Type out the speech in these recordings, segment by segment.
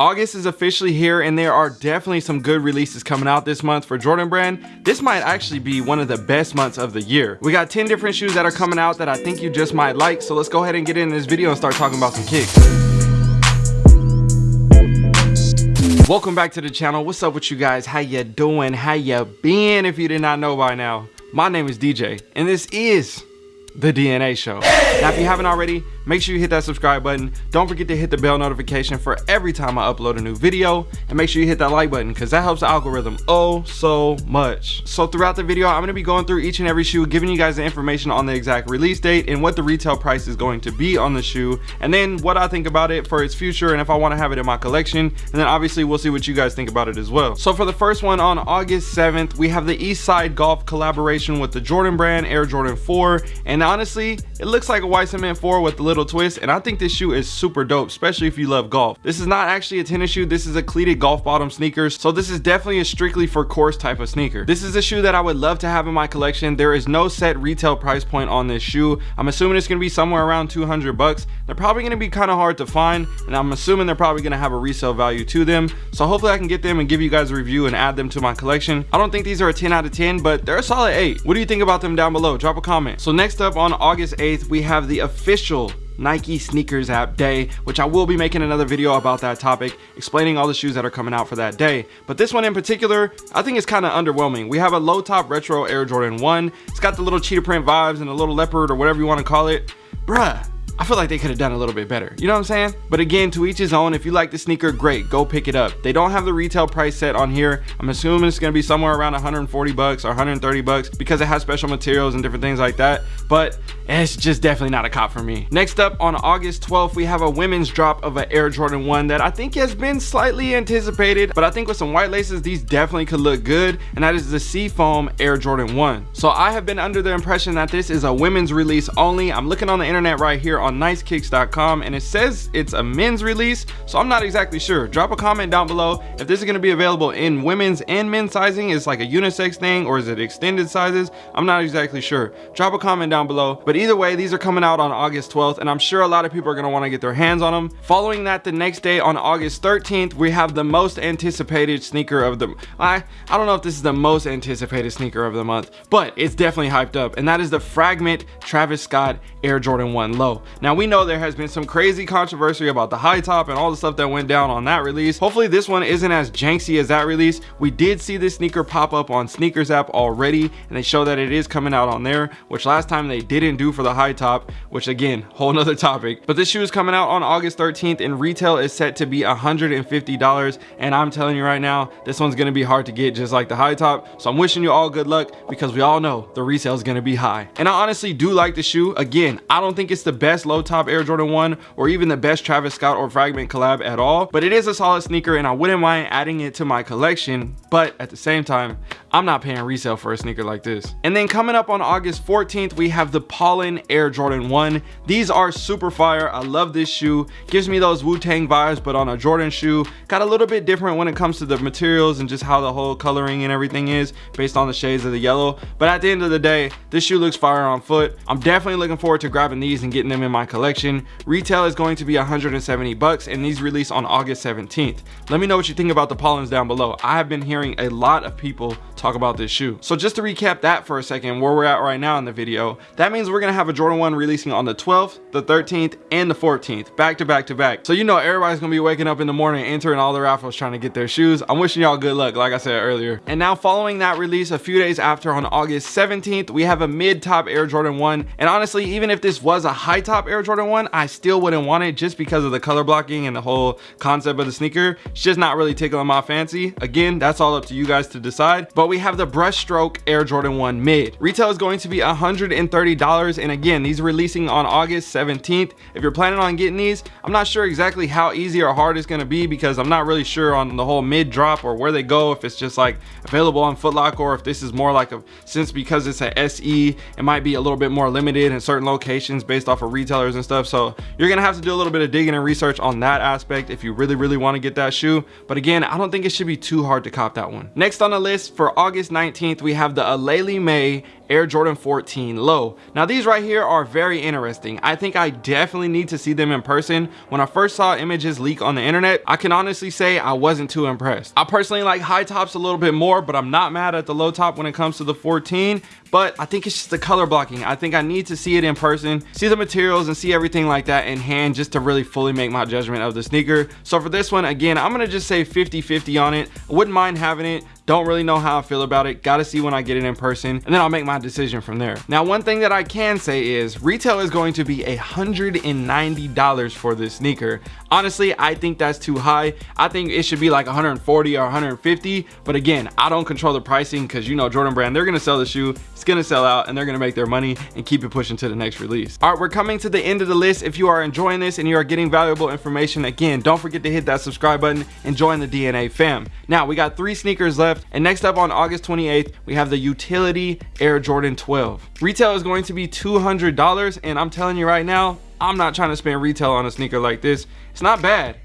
August is officially here and there are definitely some good releases coming out this month for Jordan brand. This might actually be one of the best months of the year. We got 10 different shoes that are coming out that I think you just might like. So let's go ahead and get in this video and start talking about some kicks. Welcome back to the channel. What's up with you guys? How you doing? How you been if you did not know by now? My name is DJ and this is the DNA show. Now if you haven't already, make sure you hit that subscribe button. Don't forget to hit the bell notification for every time I upload a new video. And make sure you hit that like button because that helps the algorithm oh so much. So throughout the video, I'm going to be going through each and every shoe, giving you guys the information on the exact release date and what the retail price is going to be on the shoe. And then what I think about it for its future and if I want to have it in my collection. And then obviously we'll see what you guys think about it as well. So for the first one on August 7th, we have the Eastside Golf collaboration with the Jordan brand Air Jordan 4. And honestly, it looks like a white cement 4 with a little twist and I think this shoe is super dope especially if you love golf. This is not actually a tennis shoe this is a cleated golf bottom sneakers so this is definitely a strictly for course type of sneaker. This is a shoe that I would love to have in my collection. There is no set retail price point on this shoe. I'm assuming it's going to be somewhere around 200 bucks. They're probably going to be kind of hard to find and I'm assuming they're probably going to have a resale value to them. So hopefully I can get them and give you guys a review and add them to my collection. I don't think these are a 10 out of 10 but they're a solid 8. What do you think about them down below? Drop a comment. So next up on August 8th we have the official Nike sneakers app day, which I will be making another video about that topic, explaining all the shoes that are coming out for that day. But this one in particular, I think it's kind of underwhelming. We have a low top retro Air Jordan 1. It's got the little cheetah print vibes and a little leopard or whatever you want to call it. Bruh, I feel like they could have done a little bit better. You know what I'm saying? But again, to each his own. If you like the sneaker, great. Go pick it up. They don't have the retail price set on here. I'm assuming it's to be somewhere around 140 bucks or 130 bucks because it has special materials and different things like that. But it's just definitely not a cop for me. Next up on August 12th, we have a women's drop of an Air Jordan 1 that I think has been slightly anticipated. But I think with some white laces, these definitely could look good. And that is the Seafoam Air Jordan 1. So I have been under the impression that this is a women's release only. I'm looking on the internet right here on nicekicks.com and it says it's a men's release so i'm not exactly sure. Drop a comment down below if this is going to be available in women's and men's sizing. Is like a unisex thing or is it extended sizes? I'm not exactly sure. Drop a comment down below. But either way these are coming out on august 12th and i'm sure a lot of people are going to want to get their hands on them following that the next day on august 13th we have the most anticipated sneaker of the i i don't know if this is the most anticipated sneaker of the month but it's definitely hyped up and that is the fragment travis scott air jordan 1 low now we know there has been some crazy controversy about the high top and all the stuff that went down on that release. Hopefully this one isn't as janky as that release. We did see this sneaker pop up on sneakers app already and they show that it is coming out on there, which last time they didn't do for the high top, which again, whole nother topic. But this shoe is coming out on August 13th and retail is set to be $150. And I'm telling you right now, this one's gonna be hard to get just like the high top. So I'm wishing you all good luck because we all know the resale is gonna be high. And I honestly do like the shoe. Again, I don't think it's the best low top Air Jordan 1 or even the best Travis Scott or Fragment collab at all. But it is a solid sneaker and I wouldn't mind adding it to my collection. But at the same time, I'm not paying resale for a sneaker like this. And then coming up on August 14th, we have the Pollen Air Jordan 1. These are super fire. I love this shoe. Gives me those Wu-Tang vibes, but on a Jordan shoe. Got a little bit different when it comes to the materials and just how the whole coloring and everything is based on the shades of the yellow. But at the end of the day, this shoe looks fire on foot. I'm definitely looking forward to grabbing these and getting them in my collection. Retail is going to be 170 bucks and these release on August 17th. Let me know what you think about the Pollens down below. I have been hearing a lot of people talk about this shoe. So just to recap that for a second, where we're at right now in the video, that means we're gonna have a Jordan 1 releasing on the 12th, the 13th, and the 14th, back to back to back. So you know everybody's gonna be waking up in the morning, entering all the raffles, trying to get their shoes. I'm wishing y'all good luck, like I said earlier. And now following that release, a few days after on August 17th, we have a mid-top Air Jordan 1. And honestly, even if this was a high-top Air Jordan 1, I still wouldn't want it just because of the color blocking and the whole concept of the sneaker. It's just not really tickling my fancy. Again, that's all up to you guys to decide. But we have the brushstroke Air Jordan 1 mid. Retail is going to be $130 and again these are releasing on August 17th. If you're planning on getting these, I'm not sure exactly how easy or hard it's going to be because I'm not really sure on the whole mid drop or where they go if it's just like available on Foot Locker or if this is more like a since because it's a SE it might be a little bit more limited in certain locations based off of retailers and stuff so you're gonna have to do a little bit of digging and research on that aspect if you really really want to get that shoe but again I don't think it should be too hard to cop that one. Next on the list for August 19th we have the Aleali May Air Jordan 14 low. Now these right here are very interesting. I think I definitely need to see them in person. When I first saw images leak on the internet, I can honestly say I wasn't too impressed. I personally like high tops a little bit more, but I'm not mad at the low top when it comes to the 14 but I think it's just the color blocking. I think I need to see it in person, see the materials and see everything like that in hand just to really fully make my judgment of the sneaker. So for this one, again, I'm gonna just say 50-50 on it. I wouldn't mind having it don't really know how I feel about it. Gotta see when I get it in person and then I'll make my decision from there. Now one thing that I can say is retail is going to be $190 for this sneaker. Honestly I think that's too high. I think it should be like 140 or 150 but again I don't control the pricing because you know Jordan brand they're gonna sell the shoe it's gonna sell out and they're gonna make their money and keep it pushing to the next release. All right we're coming to the end of the list. If you are enjoying this and you are getting valuable information again don't forget to hit that subscribe button and join the DNA fam. Now we got three sneakers left And next up on August 28th, we have the Utility Air Jordan 12. Retail is going to be $200. And I'm telling you right now, I'm not trying to spend retail on a sneaker like this. It's not bad,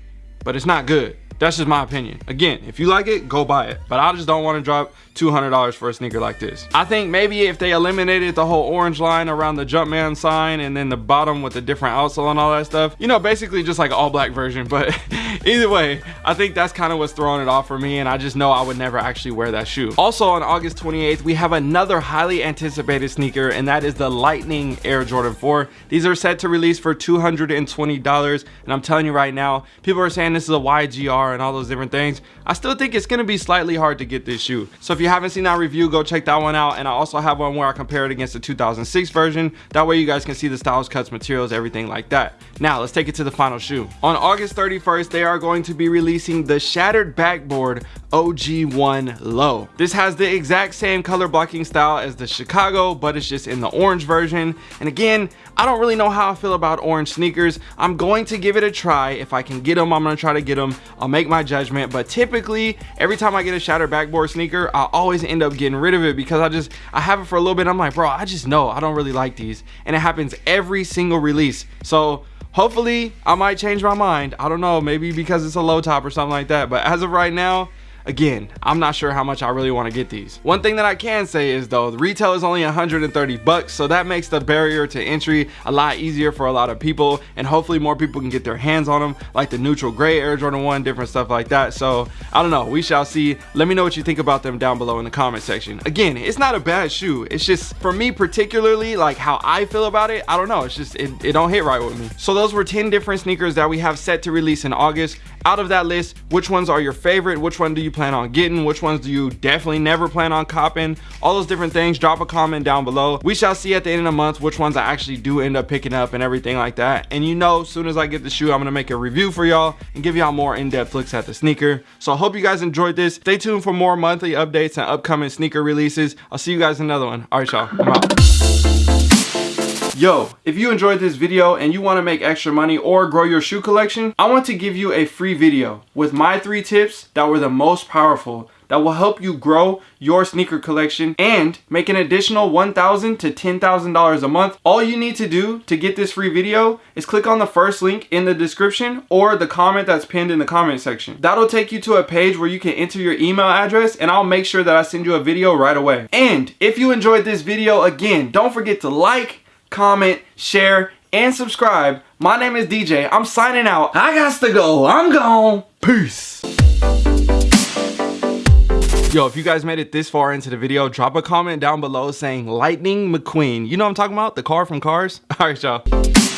but it's not good. That's just my opinion. Again, if you like it, go buy it. But I just don't want to drop $200 for a sneaker like this. I think maybe if they eliminated the whole orange line around the Jumpman sign and then the bottom with the different outsole and all that stuff, you know, basically just like all black version. But either way, I think that's kind of what's throwing it off for me. And I just know I would never actually wear that shoe. Also on August 28th, we have another highly anticipated sneaker and that is the Lightning Air Jordan 4. These are set to release for $220. And I'm telling you right now, people are saying this is a YGR and all those different things. I still think it's going to be slightly hard to get this shoe. So if you haven't seen that review, go check that one out. And I also have one where I compare it against the 2006 version. That way you guys can see the styles, cuts, materials, everything like that. Now let's take it to the final shoe. On August 31st, they are going to be releasing the Shattered Backboard OG1 Low. This has the exact same color blocking style as the Chicago, but it's just in the orange version. And again, I don't really know how I feel about orange sneakers. I'm going to give it a try. If I can get them, I'm gonna try to get them. I'll make my judgment. But typically, every time I get a Shattered Backboard sneaker, I always end up getting rid of it because I just, I have it for a little bit. I'm like, bro, I just know I don't really like these. And it happens every single release. So hopefully I might change my mind. I don't know, maybe because it's a low top or something like that. But as of right now, Again, I'm not sure how much I really want to get these. One thing that I can say is though, the retail is only 130 bucks, so that makes the barrier to entry a lot easier for a lot of people, and hopefully more people can get their hands on them, like the neutral gray Air Jordan 1, different stuff like that. So I don't know, we shall see. Let me know what you think about them down below in the comment section. Again, it's not a bad shoe. It's just, for me particularly, like how I feel about it, I don't know. It's just, it, it don't hit right with me. So those were 10 different sneakers that we have set to release in August. Out of that list, which ones are your favorite? Which one do you plan on getting? Which ones do you definitely never plan on copping? All those different things, drop a comment down below. We shall see at the end of the month which ones I actually do end up picking up and everything like that. And you know, soon as I get the shoe, I'm gonna make a review for y'all and give y'all more in-depth looks at the sneaker. So I hope you guys enjoyed this. Stay tuned for more monthly updates and upcoming sneaker releases. I'll see you guys in another one. All right, y'all. Yo, if you enjoyed this video and you want to make extra money or grow your shoe collection, I want to give you a free video with my three tips that were the most powerful that will help you grow your sneaker collection and make an additional $1,000 to $10,000 a month. All you need to do to get this free video is click on the first link in the description or the comment that's pinned in the comment section. That'll take you to a page where you can enter your email address and I'll make sure that I send you a video right away. And if you enjoyed this video, again, don't forget to like, comment, share, and subscribe. My name is DJ. I'm signing out. I got to go. I'm gone. Peace. Yo, if you guys made it this far into the video, drop a comment down below saying Lightning McQueen. You know what I'm talking about? The car from Cars? All right, y'all.